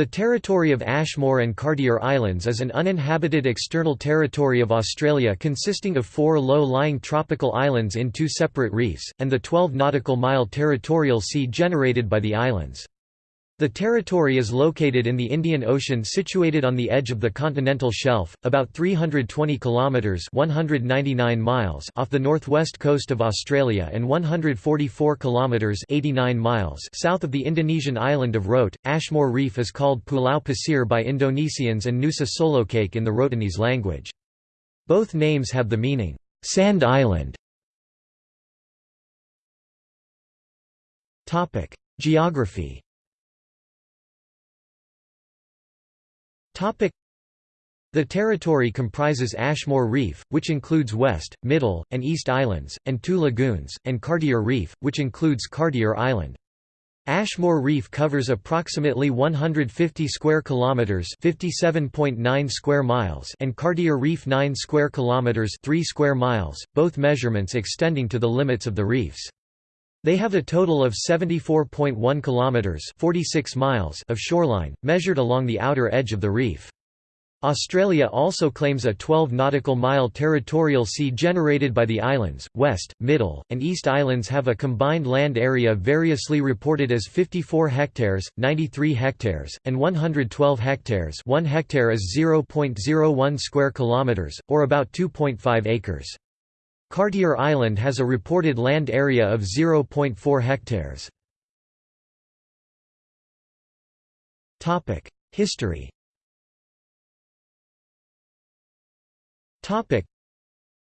The territory of Ashmore and Cartier Islands is an uninhabited external territory of Australia consisting of four low-lying tropical islands in two separate reefs, and the 12 nautical mile territorial sea generated by the islands. The territory is located in the Indian Ocean situated on the edge of the continental shelf, about 320 kilometers (199 miles) off the northwest coast of Australia and 144 kilometers (89 miles) south of the Indonesian island of Rote. Ashmore Reef is called Pulau Pasir by Indonesians and Nusa Solokaek in the Rotenese language. Both names have the meaning sand island. Topic: Geography The territory comprises Ashmore Reef, which includes West, Middle, and East Islands, and two lagoons, and Cartier Reef, which includes Cartier Island. Ashmore Reef covers approximately 150 square kilometers, 57.9 square miles, and Cartier Reef 9 square kilometers, 3 square miles, both measurements extending to the limits of the reefs. They have a total of 74.1 kilometers (46 miles) of shoreline measured along the outer edge of the reef. Australia also claims a 12 nautical mile territorial sea generated by the islands. West, Middle, and East Islands have a combined land area variously reported as 54 hectares, 93 hectares, and 112 hectares. 1 hectare is 0.01 square kilometers or about 2.5 acres. Cartier Island has a reported land area of 0.4 hectares. History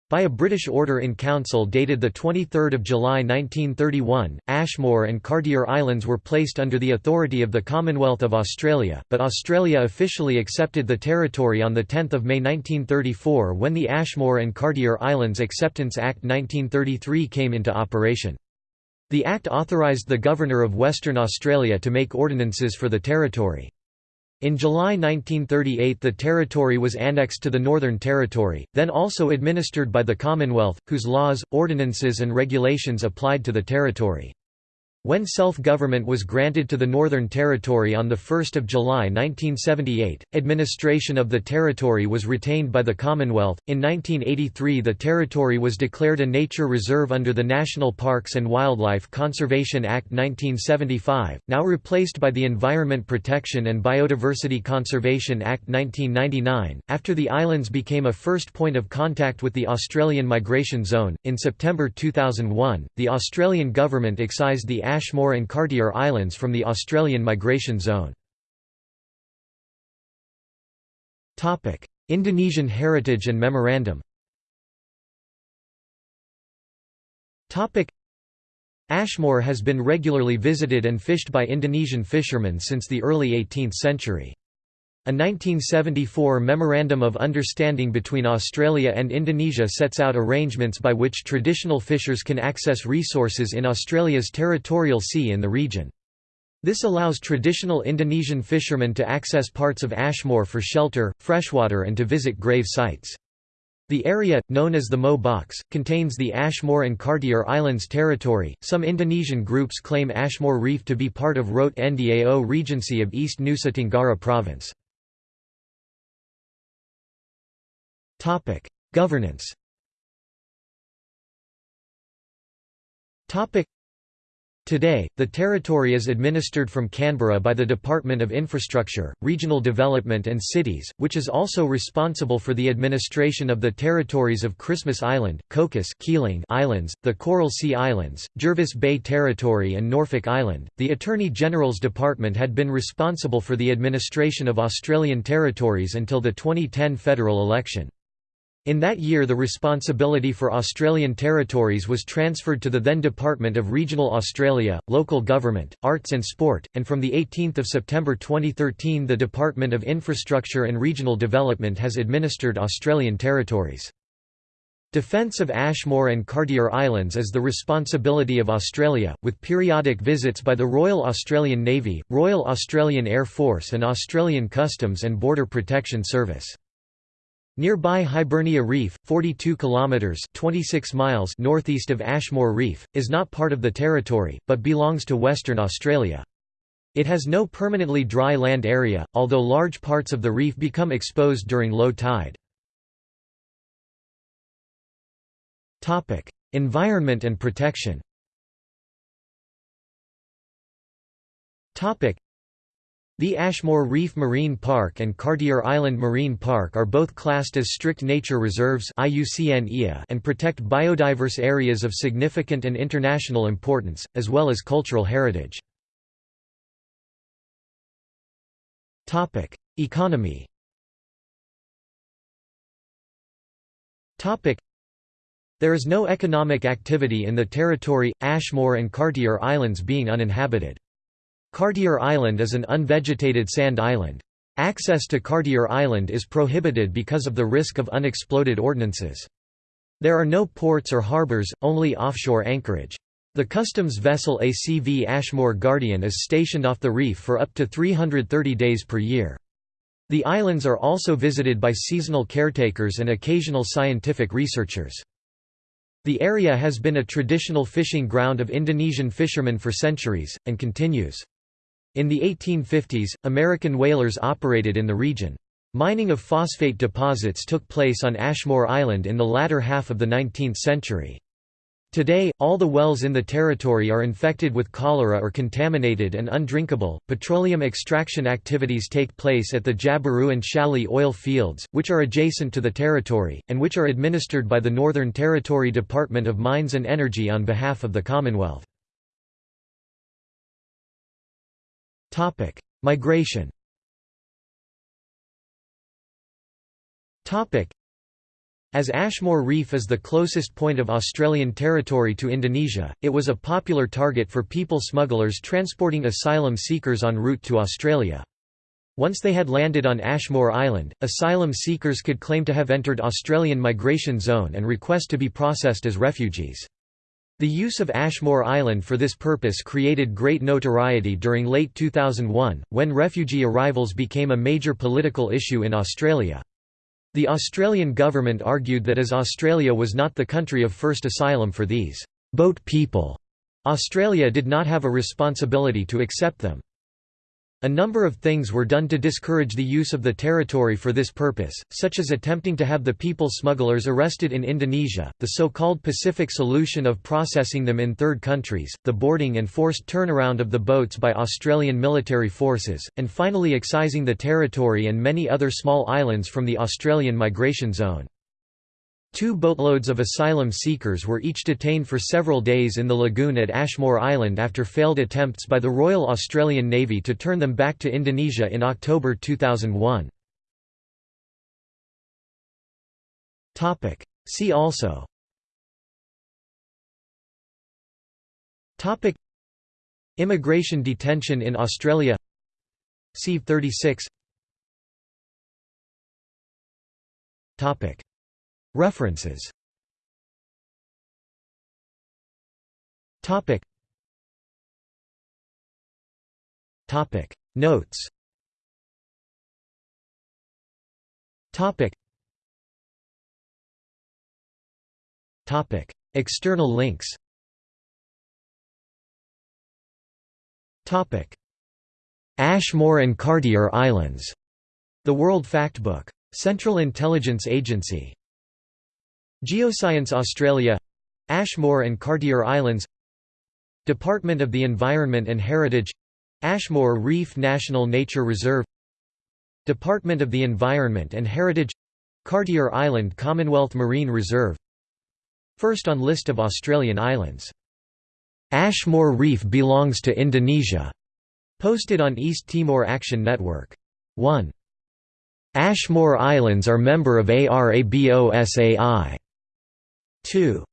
by a British order in council dated 23 July 1931, Ashmore and Cartier Islands were placed under the authority of the Commonwealth of Australia, but Australia officially accepted the territory on 10 May 1934 when the Ashmore and Cartier Islands Acceptance Act 1933 came into operation. The Act authorised the Governor of Western Australia to make ordinances for the territory. In July 1938 the territory was annexed to the Northern Territory, then also administered by the Commonwealth, whose laws, ordinances and regulations applied to the territory. When self-government was granted to the Northern Territory on 1 July 1978, administration of the territory was retained by the Commonwealth. In 1983 the territory was declared a nature reserve under the National Parks and Wildlife Conservation Act 1975, now replaced by the Environment Protection and Biodiversity Conservation Act 1999. After the islands became a first point of contact with the Australian Migration Zone, in September 2001, the Australian government excised the Ashmore and Cartier Islands from the Australian migration zone. Indonesian heritage and memorandum Ashmore has been regularly visited and fished by Indonesian fishermen since the early 18th century. A 1974 Memorandum of Understanding between Australia and Indonesia sets out arrangements by which traditional fishers can access resources in Australia's territorial sea in the region. This allows traditional Indonesian fishermen to access parts of Ashmore for shelter, freshwater and to visit grave sites. The area, known as the Mo Box, contains the Ashmore and Cartier Islands territory. Some Indonesian groups claim Ashmore Reef to be part of Rote Ndao Regency of East Nusa Tenggara Province. Governance. Today, the territory is administered from Canberra by the Department of Infrastructure, Regional Development and Cities, which is also responsible for the administration of the territories of Christmas Island, Cocos Keeling Islands, the Coral Sea Islands, Jervis Bay Territory and Norfolk Island. The Attorney General's Department had been responsible for the administration of Australian territories until the 2010 federal election. In that year the responsibility for Australian territories was transferred to the then Department of Regional Australia, Local Government, Arts and Sport, and from 18 September 2013 the Department of Infrastructure and Regional Development has administered Australian territories. Defence of Ashmore and Cartier Islands is the responsibility of Australia, with periodic visits by the Royal Australian Navy, Royal Australian Air Force and Australian Customs and Border Protection Service. Nearby Hibernia Reef, 42 kilometers (26 miles) northeast of Ashmore Reef, is not part of the territory but belongs to Western Australia. It has no permanently dry land area, although large parts of the reef become exposed during low tide. Topic: environment and protection the Ashmore Reef Marine Park and Cartier Island Marine Park are both classed as strict nature reserves and protect biodiverse areas of significant and international importance, as well as cultural heritage. Economy There is no economic activity in the territory, Ashmore and Cartier Islands being uninhabited. Cartier Island is an unvegetated sand island. Access to Cartier Island is prohibited because of the risk of unexploded ordnances. There are no ports or harbors, only offshore anchorage. The customs vessel ACV Ashmore Guardian is stationed off the reef for up to 330 days per year. The islands are also visited by seasonal caretakers and occasional scientific researchers. The area has been a traditional fishing ground of Indonesian fishermen for centuries, and continues. In the 1850s, American whalers operated in the region. Mining of phosphate deposits took place on Ashmore Island in the latter half of the 19th century. Today, all the wells in the territory are infected with cholera or contaminated and undrinkable. Petroleum extraction activities take place at the Jabiru and Challis oil fields, which are adjacent to the territory, and which are administered by the Northern Territory Department of Mines and Energy on behalf of the Commonwealth. Migration as Ashmore Reef is the closest point of Australian territory to Indonesia, it was a popular target for people smugglers transporting asylum seekers en route to Australia. Once they had landed on Ashmore Island, asylum seekers could claim to have entered Australian migration zone and request to be processed as refugees. The use of Ashmore Island for this purpose created great notoriety during late 2001, when refugee arrivals became a major political issue in Australia. The Australian government argued that as Australia was not the country of first asylum for these boat people, Australia did not have a responsibility to accept them. A number of things were done to discourage the use of the territory for this purpose, such as attempting to have the people smugglers arrested in Indonesia, the so-called Pacific solution of processing them in third countries, the boarding and forced turnaround of the boats by Australian military forces, and finally excising the territory and many other small islands from the Australian migration zone. Two boatloads of asylum seekers were each detained for several days in the lagoon at Ashmore Island after failed attempts by the Royal Australian Navy to turn them back to Indonesia in October 2001. See also. Topic. Immigration detention in Australia. C 36 Topic References. Topic. Topic. Notes. Topic. Topic. External links. Topic. Ashmore and Cartier Islands. The World Factbook. Central Intelligence Agency Geoscience Australia Ashmore and Cartier Islands Department of the Environment and Heritage Ashmore Reef National Nature Reserve Department of the Environment and Heritage Cartier Island Commonwealth Marine Reserve First on list of Australian islands. Ashmore Reef belongs to Indonesia. Posted on East Timor Action Network. 1. Ashmore Islands are member of ARABOSAI. 2.